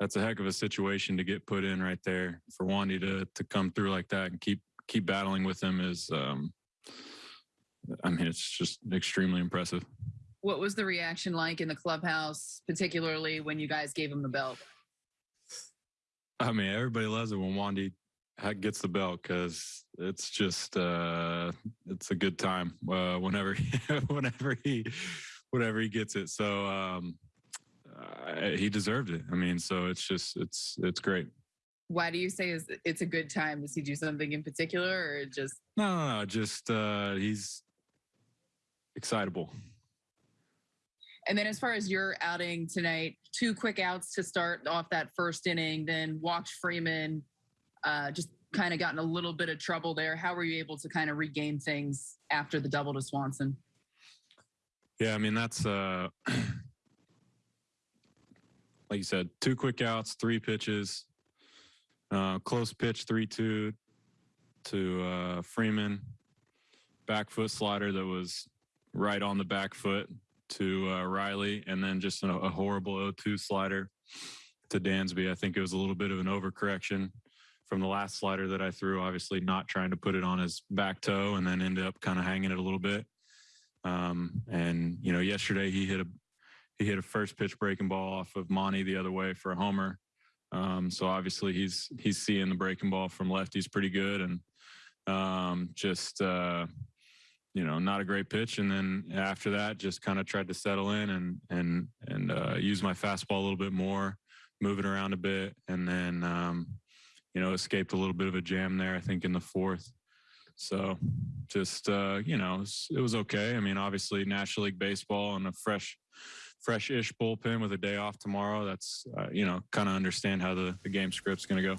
that's a heck of a situation to get put in right there for Wandy to to come through like that and keep keep battling with him is um I mean it's just extremely impressive. What was the reaction like in the clubhouse, particularly when you guys gave him the belt? I mean everybody loves it when Wandy gets the belt because it's just uh it's a good time uh whenever whenever he whenever he gets it so um he deserved it i mean so it's just it's it's great why do you say is it's a good time does he do something in particular or just no no, no just uh he's excitable and then as far as your outing tonight two quick outs to start off that first inning then watch Freeman uh, just kind of gotten a little bit of trouble there. How were you able to kind of regain things after the double to Swanson? Yeah, I mean that's uh like you said, two quick outs, three pitches, uh, close pitch, three two to uh, Freeman, back foot slider that was right on the back foot to uh, Riley, and then just a, a horrible 0-2 slider to Dansby. I think it was a little bit of an overcorrection from the last slider that I threw, obviously not trying to put it on his back toe and then ended up kind of hanging it a little bit. Um, and you know, yesterday he hit a he hit a first pitch breaking ball off of Monty the other way for a homer. Um, so obviously he's he's seeing the breaking ball from lefties pretty good and um, just uh, you know not a great pitch. And then after that, just kind of tried to settle in and and and uh, use my fastball a little bit more, move it around a bit, and then um, you know, escaped a little bit of a jam there, I think, in the fourth. So just, uh, you know, it was, it was okay. I mean, obviously, National League Baseball and a fresh, fresh ish bullpen with a day off tomorrow. That's, uh, you know, kind of understand how the, the game script's going to go.